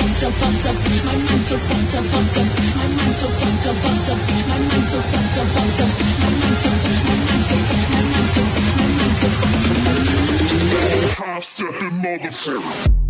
fucked up, fucked up. My mind's so fucked up, fucked up. My mind's so fucked up, fucked up. My mind's so fucked up, fucked up. My mind's so, my mind's so, my mind's so, my mind's so fucked up. Half stepping motherfucker.